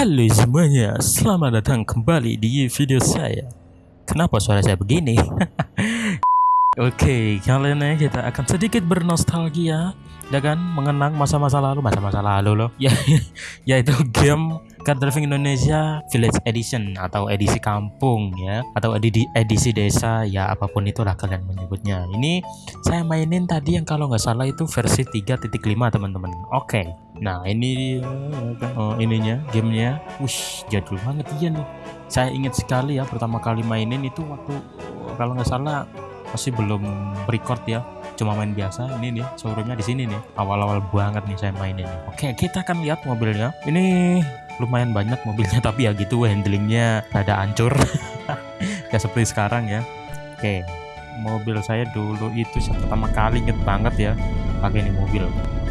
Halo semuanya, selamat datang kembali di video saya. Kenapa suara saya begini? Oke, kali ini kita akan sedikit bernostalgia, ya kan? Mengenang masa-masa lalu, masa-masa lalu loh. Ya, yaitu game Car Driving Indonesia Village Edition atau edisi kampung ya, atau edisi edisi desa ya apa pun itulah kalian menyebutnya. Ini saya mainin tadi yang kalau nggak salah itu versi 3.5 teman-teman. Oke, nah ini oh, ininya, gamenya, wush jadul banget iya nih. Saya ingat sekali ya pertama kali mainin itu waktu kalau nggak salah masih belum record ya. Cuma main biasa ini nih showroomnya di sini nih. Awal-awal banget nih saya main ini. Oke kita akan lihat mobilnya. Ini lumayan banyak mobilnya tapi ya gitu handlingnya ada hancur. Ya seperti sekarang ya. Oke mobil saya dulu itu pertama kali inget banget ya pakai ini mobil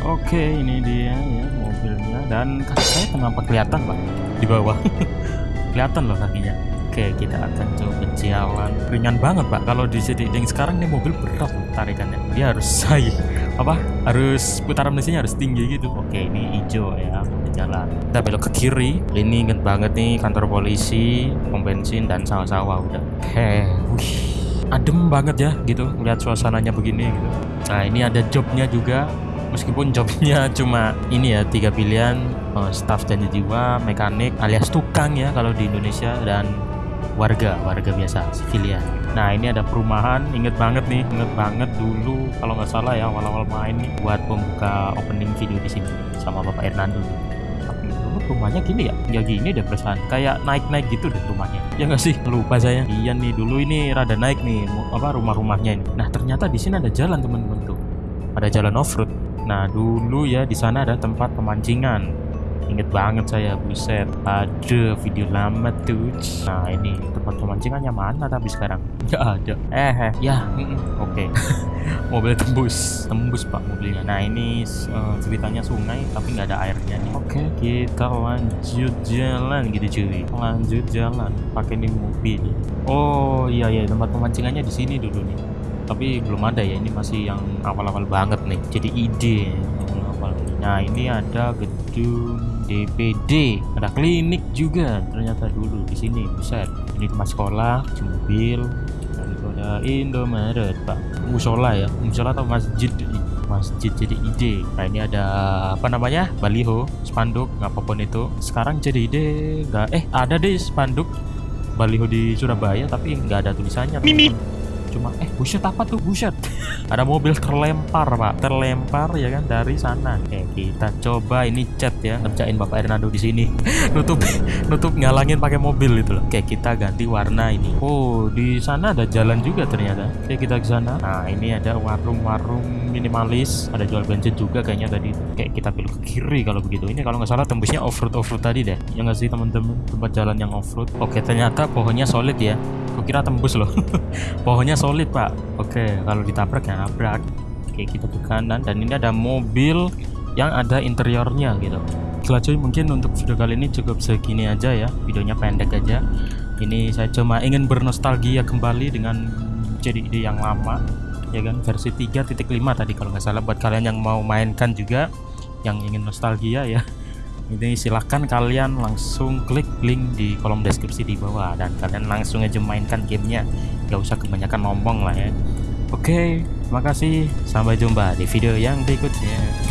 oke ini dia ya mobilnya. Dan kaki saya kenapa kelihatan pak? Di bawah. Kelihatan loh kakinya. Oke kita akan coba jalan. Ringan banget pak. Kalau di yang sekarang nih mobil berat loh tarikannya. Dia harus saya apa? Harus putaran mesinnya harus tinggi gitu. Oke ini hijau ya jalan. Kita belok ke kiri. Ini inget banget nih kantor polisi pom bensin dan sawah-sawah udah. Heh wih. Adem banget ya gitu. Lihat suasananya begini gitu. Nah ini ada jobnya juga meskipun jobnya cuma ini ya tiga pilihan uh, staff dan jiwa mekanik alias tukang ya kalau di Indonesia dan warga warga biasa civilian. Nah ini ada perumahan inget banget nih inget banget dulu kalau nggak salah ya awal-awal main nih buat pembuka opening video di sini sama bapak Hernando. Tapi rumahnya gini ya ya gini deh perasaan kayak naik-naik gitu deh rumahnya. Ya nggak sih? Lupa saya. Iya nih dulu ini rada naik nih apa rumah-rumahnya ini. Nah ternyata di sini ada jalan teman-teman tuh ada jalan off road nah dulu ya di sana ada tempat pemancingan Inget banget saya, buset. Ada video lama tuh. Nah ini tempat pemancingannya mana tapi sekarang? Gak ada. Eh, eh. ya, oke. Okay. Mobil tembus, tembus pak mobilnya. Nah ini uh, ceritanya sungai tapi nggak ada airnya nih. Oke, okay, kita lanjut jalan gitu cuy. Lanjut jalan pakai ini mobil. Oh iya iya tempat pemancingannya di sini dulu nih. Tapi belum ada ya ini masih yang awal-awal banget nih. Jadi ide awal Nah ini ada gedung DPD ada klinik juga ternyata dulu di sini. Buset ini tempat sekolah mobil dan itu ada Indomaret pak. Musola ya musola atau masjid masjid jadi ide. Nah ini ada apa namanya? Baliho spanduk apa pun itu. Sekarang jadi ide nggak eh ada deh spanduk baliho di Surabaya tapi nggak ada tulisannya Mimi cuma eh buset apa tuh? Buset. Ada mobil terlempar pak. Terlempar ya kan dari sana. Oke kita coba ini cat ya. Ngerjain bapak Hernando di sini. Nutup nutup ngalangin pakai mobil itu loh. Oke kita ganti warna ini. Oh di sana ada jalan juga ternyata. Oke kita ke sana. Nah ini ada warung-warung minimalis. Ada jual bensin juga kayaknya tadi. Kayak kita pilih ke kiri kalau begitu. Ini kalau nggak salah tembusnya off road off road tadi deh. Ya nggak sih teman-teman? Tempat jalan yang off road oke ternyata pohonnya solid ya. Kira tembus loh. Pohonnya solid pak. Oke kalau ditabrak ya nabrak. Oke kita ke kanan dan ini ada mobil yang ada interiornya gitu. Cuy mungkin untuk video kali ini cukup segini aja ya. Videonya pendek aja. Ini saya cuma ingin bernostalgia kembali dengan jadi ide yang lama ya kan? Versi 3.5 tadi kalau nggak salah buat kalian yang mau mainkan juga yang ingin nostalgia ya ini silahkan kalian langsung klik link di kolom deskripsi di bawah dan kalian langsung aja mainkan gamenya. Gak usah kebanyakan ngomong lah ya. Oke terima kasih. Sampai jumpa di video yang berikutnya